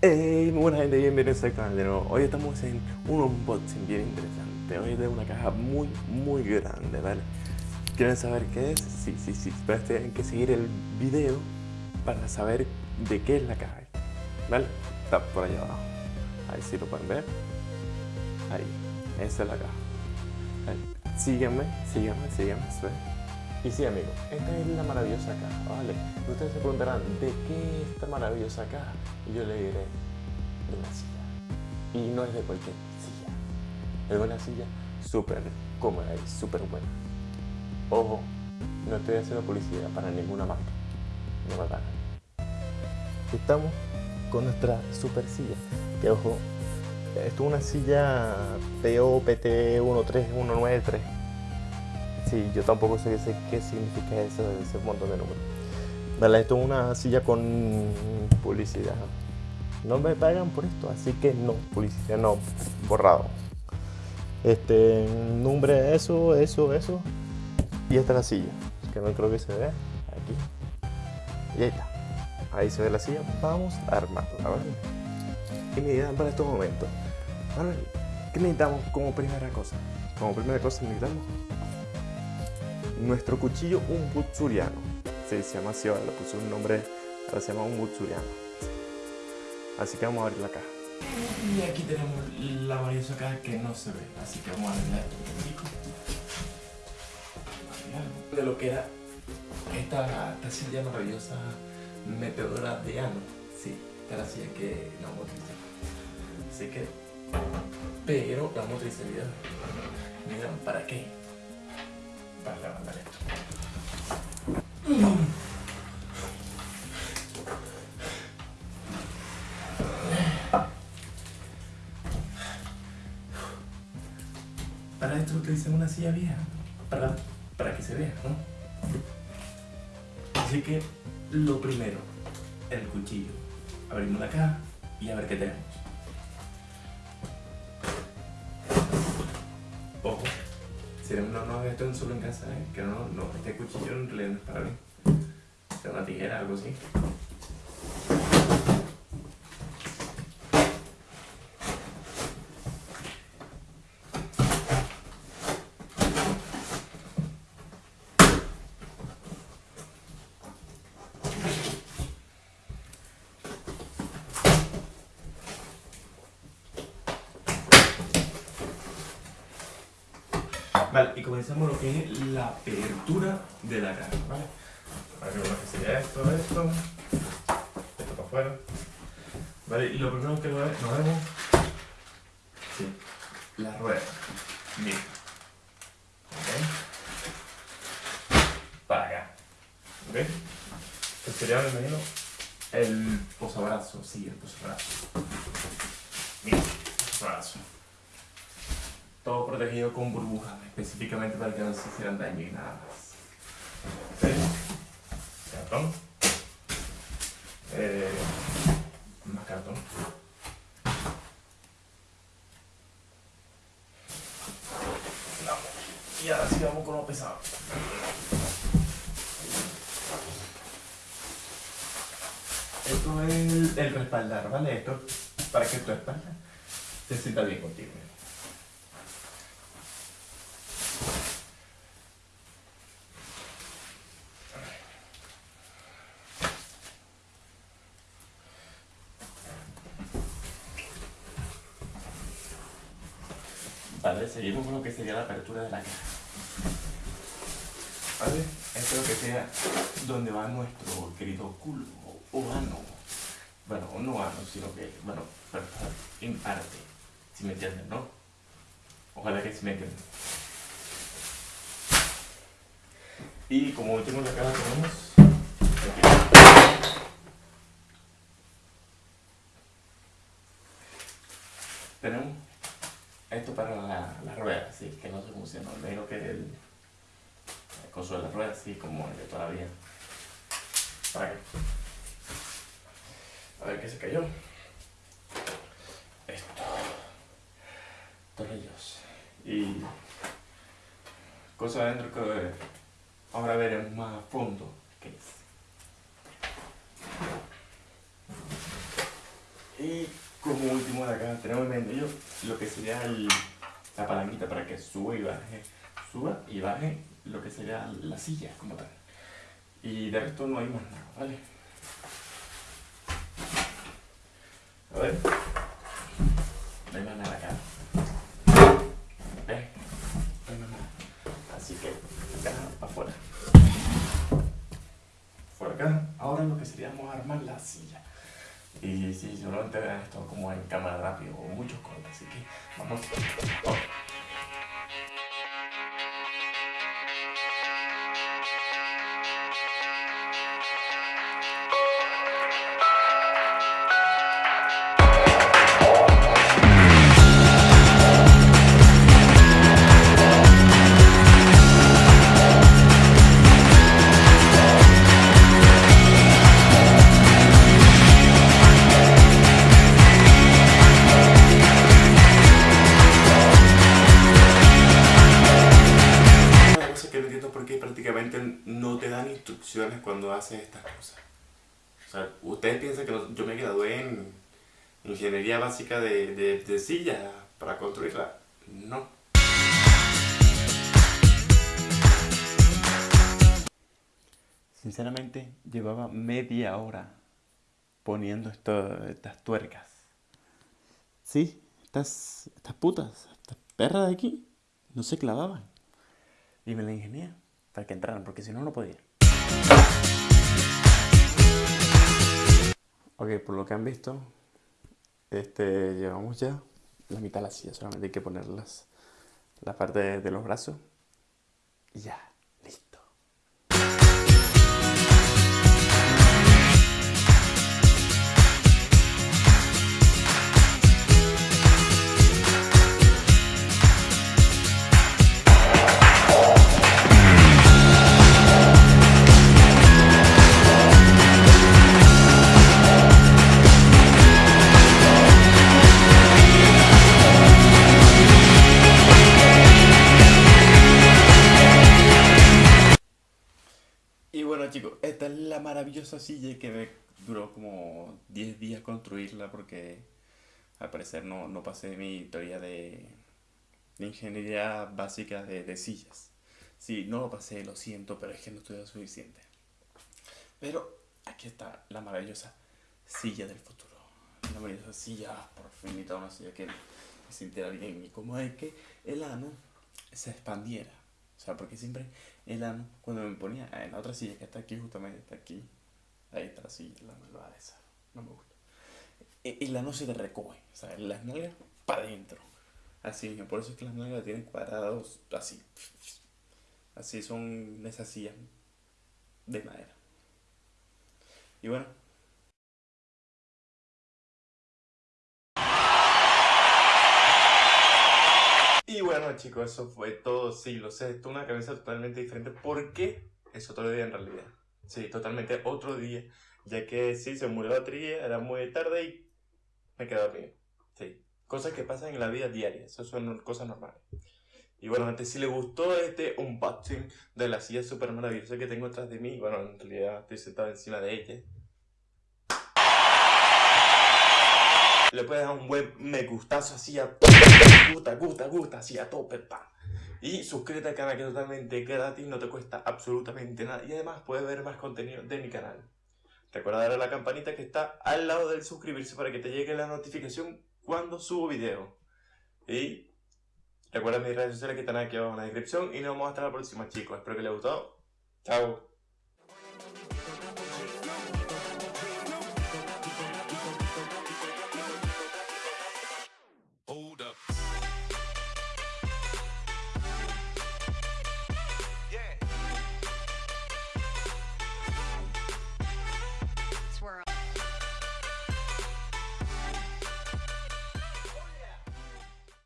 Hey, muy buena gente, bienvenidos al canal de nuevo. Hoy estamos en un unboxing bien interesante. Hoy es de una caja muy, muy grande, ¿vale? ¿Quieren saber qué es? Sí, sí, sí. Pero tienen que seguir el video para saber de qué es la caja. ¿Vale? Está por allá abajo. Ahí sí lo pueden ver. Ahí. Esa es la caja. Ahí. Sígueme, sígueme, sígueme. Y sí, amigos, esta es la maravillosa caja, ¿vale? Ustedes se preguntarán, ¿de qué es esta maravillosa caja? Y yo le diré, de una silla. Y no es de cualquier silla. Es una silla súper cómoda y súper buena. Ojo, no estoy haciendo publicidad para ninguna marca. No me pagan. Estamos con nuestra super silla. Que ojo, esto es una silla POPT 13193 Sí, yo tampoco sé, qué significa eso, ese montón de números. Vale, esto es una silla con publicidad. No me pagan por esto, así que no, publicidad no, borrado. Este, nombre, eso, eso, eso. Y esta es la silla, que no creo que se vea. Aquí. Y ahí está. Ahí se ve la silla. Vamos a armarla. ¿Qué necesitamos para estos momentos? ¿Qué necesitamos como primera cosa? Como primera cosa necesitamos nuestro cuchillo un butsuriano. se llama así, le puse un nombre, ahora se llama un butsuriano. Así que vamos a abrir la caja. Y aquí tenemos la maravillosa caja que no se ve, así que vamos a abrirla de lo que era esta, esta silla maravillosa metedora de ano. Sí, esta es la silla que la utilizar. Así que, pero la utilizar. Miren, ¿para qué? Para levantar esto. Para esto utilicé una silla vieja, para, para que se vea. Así que lo primero, el cuchillo. Abrimos la caja y a ver qué tenemos. Esto solo en casa, ¿eh? que no, no, este cuchillo en realidad no es para mí. Es una tijera, algo así. Vale, y comenzamos lo que es la apertura de la caja, ¿vale? Para que que sería esto, esto, esto para afuera. Vale, y lo primero que nos vemos, sí, la rueda. Bien. ¿Ok? Para acá. ¿Ok? Este sería, me imagino, el posabrazo, sí, el posabrazo. Bien, posabrazo todo protegido con burbujas, específicamente para que no se hicieran daño y nada más. Cartón. Eh, más cartón. Y ahora sí vamos con lo pesado. Esto es el, el respaldar, ¿vale? Esto para que tu espalda se sienta bien contigo. Vale, seguimos con lo que sería la apertura de la caja. ¿Vale? Esto es lo que sea donde va nuestro querido culo o ano. Bueno, no ano, sino que, bueno, pero en parte, si me entienden, ¿no? Ojalá que sí me entiendan. Y como último la caja tenemos tenemos esto para la, la rueda, sí, que no se funciona. Me digo que el, el coso de la rueda, así como el de todavía. Para qué? A ver qué se cayó. Esto. Tornillos. Y cosas adentro que ahora veremos más a fondo qué es. Y como último de acá tenemos en medio lo que sería la palanquita para que suba y baje, suba y baje lo que sería la silla como tal. Y de resto no hay más nada, ¿vale? A ver. No hay más nada acá. No hay más nada. Así que acá para afuera. Por acá. Ahora lo que sería vamos a armar la silla. Y sí, seguramente verán esto como en cámara rápido o muchos cortes, así que vamos. no haces estas cosas. O sea, ustedes piensan que yo me gradué en ingeniería básica de, de, de para construirla. No. Sinceramente, llevaba media hora poniendo estas tuercas. Sí, estas, estas putas, estas perras de aquí, no se clavaban. Y me la ingenié para que entraran, porque si no, no podía. Ok, por lo que han visto, este, llevamos ya la mitad de la silla, solamente hay que ponerlas la parte de los brazos silla que me duró como 10 días construirla porque al parecer no, no pasé mi teoría de, ingeniería básica de, sillas. Sí, no lo pasé, lo siento, pero es que no estudié suficiente. Pero aquí está la maravillosa silla del futuro. La maravillosa silla, por fin, una silla que me sintiera bien. Y como es que el ano se expandiera. O sea, porque siempre el ano, cuando me ponía en la otra silla que está aquí, justamente está aquí, ahí está la silla, la malvada esa, no me gusta. El ano se te recoge, o sea, las nalgas para adentro. Así, por eso es que las nalgas tienen cuadrados así. Así son esas sillas de madera. Y bueno, Y bueno chicos, eso fue todo, sí, lo sé, esto es una cabeza totalmente diferente porque es otro día en realidad. Sí, totalmente otro día, ya que sí, se murió la batería, era muy tarde y me quedé dormido. Sí, cosas que pasan en la vida diaria, eso son cosas normales. Y bueno, antes si les gustó este unboxing de la silla súper maravillosa que tengo atrás de mí, bueno, en realidad estoy sentado encima de ella. le puedes dar un buen me gustazo así a gusta, gusta, gusta, así a tope, pa. Y suscríbete al canal que es totalmente gratis, no te cuesta absolutamente nada. Y además puedes ver más contenido de mi canal. Recuerda darle a la campanita que está al lado del suscribirse para que te llegue la notificación cuando subo video. Y recuerda mis redes sociales que están aquí abajo en la descripción. Y nos vemos hasta la próxima chicos. Espero que les haya gustado. Chao.